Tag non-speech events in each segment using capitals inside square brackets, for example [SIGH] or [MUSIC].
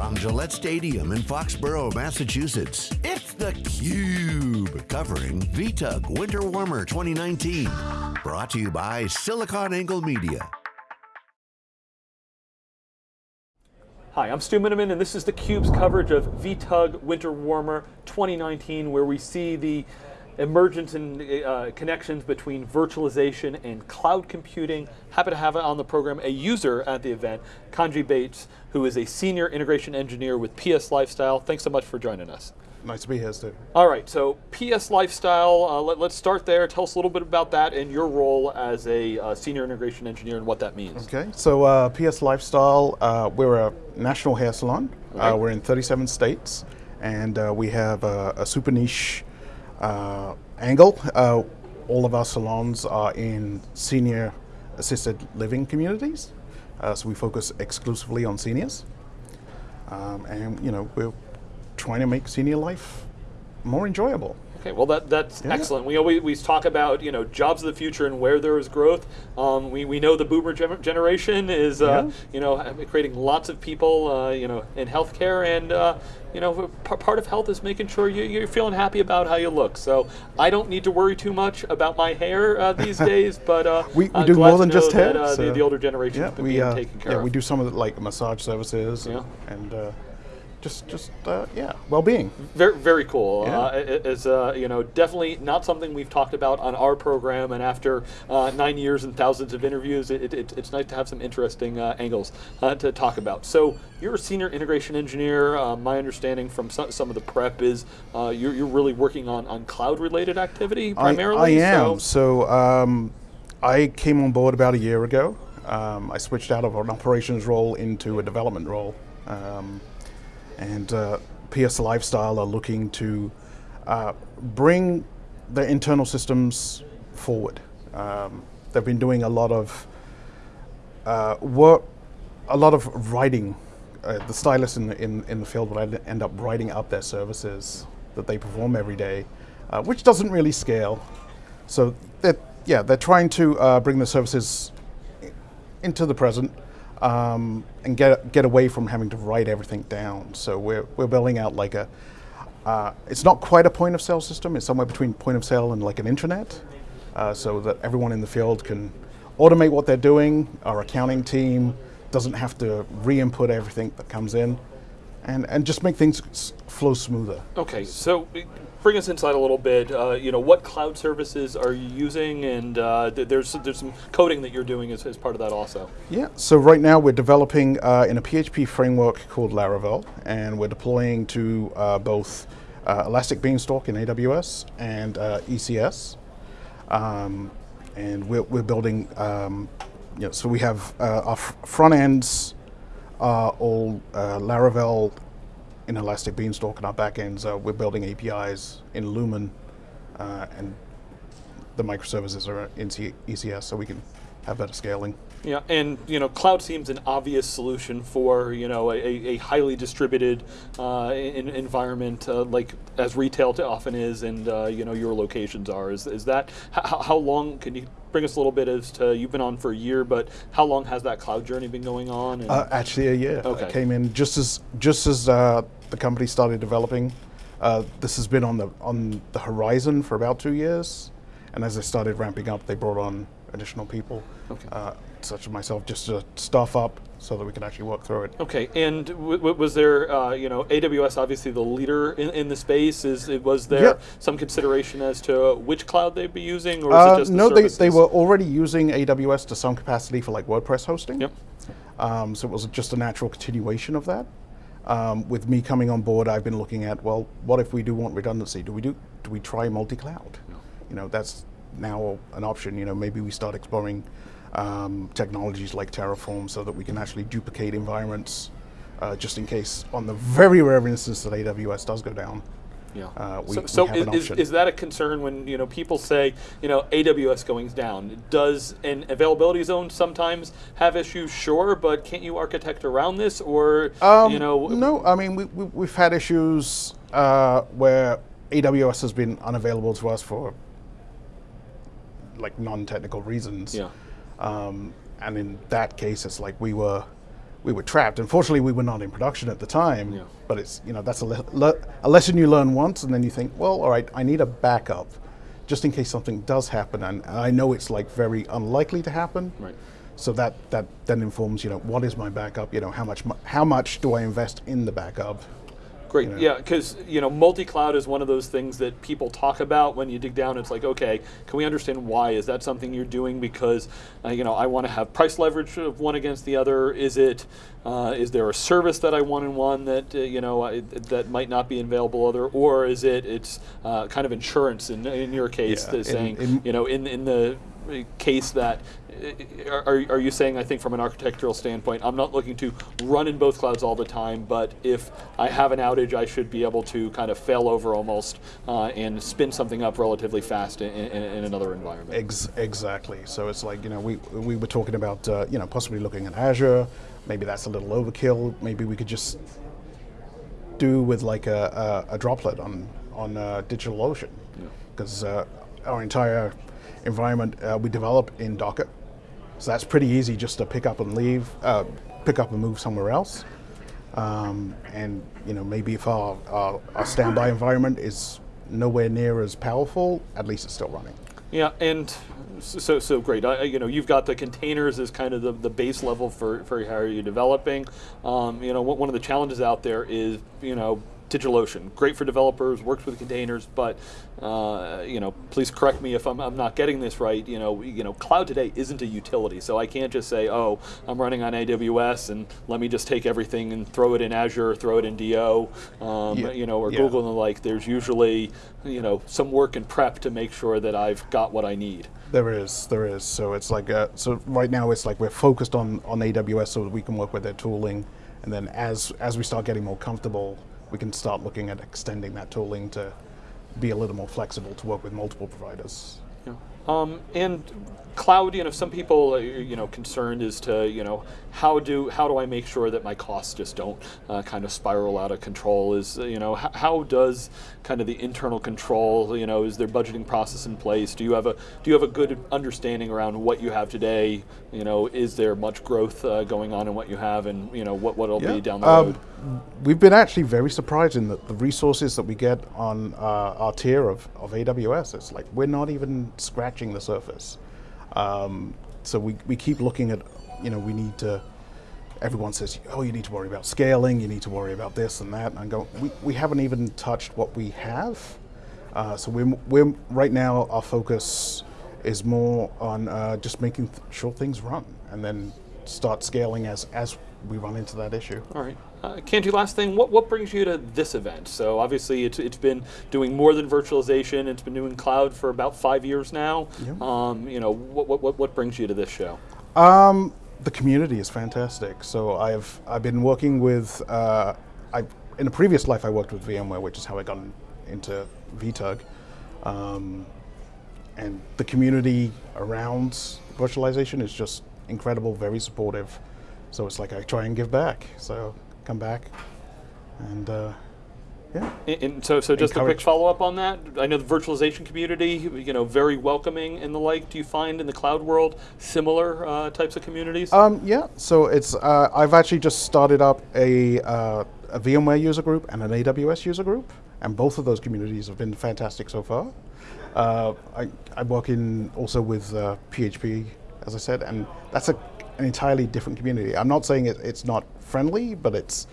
From Gillette Stadium in Foxborough, Massachusetts, it's theCUBE, covering VTUG Winter Warmer 2019. Brought to you by SiliconANGLE Media. Hi, I'm Stu Miniman and this is theCUBE's coverage of VTUG Winter Warmer 2019 where we see the emergence and uh, connections between virtualization and cloud computing. Happy to have on the program a user at the event, Kenji Bates, who is a senior integration engineer with PS Lifestyle. Thanks so much for joining us. Nice to be here, Stu. All right, so PS Lifestyle, uh, let, us start there. Tell us a little bit about that and your role as a uh, senior integration engineer and what that means. Okay, so uh, PS Lifestyle, uh, we're a national hair salon. Uh, we're in 37 states, and uh, we have a, a super niche uh, angle. Uh, all of our salons are in senior assisted living communities, uh, so we focus exclusively on seniors. Um, and you know, we're trying to make senior life more enjoyable. Okay, well that, that's yeah. excellent. We always we talk about you know jobs of the future and where there is growth. Um, we, we know the boomer generation is uh, yeah. you know creating lots of people uh, you know in healthcare and uh, you know part of health is making sure you, are feeling happy about how you look. So I don't need to worry too much about my hair uh, these [LAUGHS] days, but uh, we, we do more than just hair. That, so the, the, older generation yeah, we, uh, taken care yeah, of. we do some of the like massage services and, and just just uh, yeah, well-being. Very very cool. Yeah. Uh, it, it's uh, you know definitely not something we've talked about on our program, and after uh, nine years and thousands of interviews, it, it, it's nice to have some interesting uh, angles uh, to talk about. So you're a senior integration engineer. my understanding from some, some, of the prep is you're, you're really working on on cloud-related activity primarily. I, I am. So, so um, I came on board about a year ago. Um, I switched out of an operations role into a development role. Um, and uh, PS Lifestyle are looking to uh, bring their internal systems forward. Um, they've been doing a lot of uh, work, a lot of writing. Uh, the stylists in the, in, in the field would end up writing up their services that they perform every day, uh, which doesn't really scale. So they're, yeah, they're trying to uh, bring the services into the present um, and get get away from having to write everything down. So we're we're building out like a. Uh, it's not quite a point of sale system. It's somewhere between point of sale and like an intranet, uh, so that everyone in the field can automate what they're doing. Our accounting team doesn't have to re-input everything that comes in, and and just make things flow smoother. Okay, so bring us inside a little bit. Uh, you know, what cloud services are you using, and uh, th there's there's some coding that you're doing as, as part of that also. Yeah. So right now we're developing uh, in a PHP framework called Laravel, and we're deploying to uh, both uh, Elastic Beanstalk in AWS and uh, ECS, um, and we're we're building. Um, you know, so we have our front ends are all Laravel in Elastic Beanstalk and our backends, uh, we're building APIs in Lumen uh, and the microservices are in ECS so we can have better scaling. Yeah, and you know, cloud seems an obvious solution for you know a, a highly distributed uh, in, environment uh, like as retail often is, and uh, you know your locations are. Is is that how, how long can you bring us a little bit as to you've been on for a year, but how long has that cloud journey been going on? Uh, actually, a year. Okay. I came in just as just as uh, the company started developing. Uh, this has been on the on the horizon for about two years, and as they started ramping up, they brought on additional people, okay. uh, such as myself, just to staff up so that we can actually work through it. Okay, and was there, uh, you know, AWS obviously the leader in, in the space. Is it was there yep. some consideration as to which cloud they'd be using, or uh, no? The they they were already using AWS to some capacity for like WordPress hosting. Yep. Um, so it was just a natural continuation of that. Um, with me coming on board, I've been looking at well, what if we do want redundancy? Do we do do we try multi-cloud? You know, that's now an option. You know, maybe we start exploring um, technologies like Terraform so that we can actually duplicate environments uh, just in case on the very rare instance that AWS does go down. Yeah. Uh, we, so, so we is, is, that a concern when you know people say you know AWS going down? Does an availability zone sometimes have issues? Sure, but can't you architect around this, or um, you know? No, I mean we, we have had issues uh, where AWS has been unavailable to us for like non-technical reasons. Yeah. Um, and in that case, it's like we were we were trapped. Unfortunately, we were not in production at the time. Yeah. But it's you know that's a, le- le- a lesson you learn once, and then you think, well, all right, I need a backup, just in case something does happen, and I know it's like very unlikely to happen. Right. So that that then informs you know what is my backup? You know how much mu- how much do I invest in the backup? Great. know. Yeah, because you know, multi-cloud is one of those things that people talk about. When you dig down, it's like, okay, can we understand why? Is that something you're doing because, uh, you know, I want to have price leverage of one against the other? Is it, uh, is there a service that I want in one that uh, you know I, that might not be available other, or is it it's uh, kind of insurance in in your case, Yeah, that's in- saying in- you know in in the case that uh, are, are you saying I think from an architectural standpoint I'm not looking to run in both clouds all the time but if I have an outage I should be able to kind of fail over almost uh, and spin something up relatively fast in, in, in another environment Ex- exactly. So it's like you know we we were talking about uh, you know possibly looking at Azure. Maybe that's a little overkill. Maybe we could just do with like a, a, a droplet on on uh, DigitalOcean because uh, our entire environment uh, we develop in Docker. So that's pretty easy just to pick up and leave, uh, pick up and move somewhere else. Um, and you know maybe if our, our, our standby environment is nowhere near as powerful, at least it's still running. Yeah, and so so great. I, you know, you've got the containers as kind of the, the base level for, for how are you're developing. Um, you know, one of the challenges out there is you know DigitalOcean, great for developers, works with containers, but uh, you know, please correct me if I'm, I'm not getting this right. You know, you know, cloud today isn't a utility, so I can't just say, oh, I'm running on AWS and let me just take everything and throw it in Azure, throw it in Do, um, Yeah, you know, or yeah. Google and the like. There's usually you know some work and prep to make sure that I've got what I need. There is, there is. So it's like, uh, so right now it's like we're focused on, on AWS so that we can work with their tooling, and then as as we start getting more comfortable, we can start looking at extending that tooling to be a little more flexible to work with multiple providers. Yeah. Um, and cloud, you know, some people, are, you know, concerned as to, you know, how do how do I make sure that my costs just don't uh, kind of spiral out of control? Is uh, you know, how, does kind of the internal control, you know, is there budgeting process in place? Do you have a do you have a good understanding around what you have today? You know, is there much growth uh, going on in what you have, and you know, what what'll be down the road? Um, we've been actually very surprised in that the resources that we get on uh, our tier of, of AWS. It's like we're not even scratching the surface. Um, so we, we keep looking at, you know, we need to, everyone says, oh, you need to worry about scaling, you need to worry about this and that. And I go, we, we haven't even touched what we have. Uh, so we're, we're, right now, our focus is more on uh, just making th- sure things run and then start scaling as, as we run into that issue. All right. Uh, Cantu, last thing, what, what brings you to this event? So obviously it's, it's been doing more than virtualization. It's been doing cloud for about five years now. Um, you know, what, what, what- what brings you to this show? Um, the community is fantastic. So I've I've been working with uh, I in a previous life I worked with VMware, which is how I got into VTUG, um, and the community around virtualization is just incredible, very supportive. So it's like I try and give back. So come back, and uh, yeah. And, and so, so just a quick follow up on that. I know the virtualization community, you know, very welcoming and the like. Do you find in the cloud world similar uh, types of communities? Um, yeah, so it's uh, I've actually just started up a, uh, a VMware user group and an AWS user group, and both of those communities have been fantastic so far. Uh, I, I work in also with uh, PHP, as I said, and that's a, an entirely different community. I'm not saying it, it's not friendly, but it's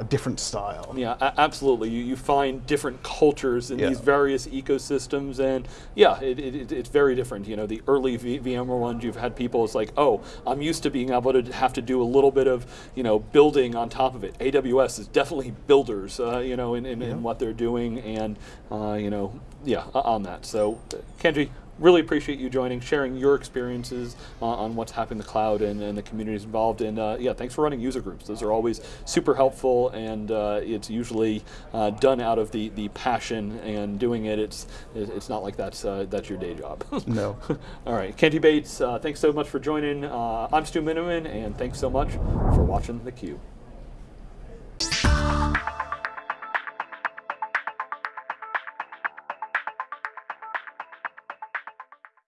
a different style. Yeah, a- absolutely. You, you find different cultures in Yeah. these various ecosystems, and yeah, it, it, it- it's very different. You know, the early v- VMware ones, you've had people. It's like, oh, I'm used to being able to have to do a little bit of you know building on top of it. AWS is definitely builders, uh, you know, in, in, in what they're doing, and uh, you know, yeah, on that. So, Kenji. Really appreciate you joining, sharing your experiences uh, on what's happening in the cloud and, and the communities involved. And uh, yeah, thanks for running user groups. Those are always super helpful, and uh, it's usually uh, done out of the, the passion and doing it. It's it's not like that's uh, that's your day job. [LAUGHS] No. All right, Kenji Bates, uh, thanks so much for joining. Uh, I'm Stu Miniman, and thanks so much for watching theCUBE.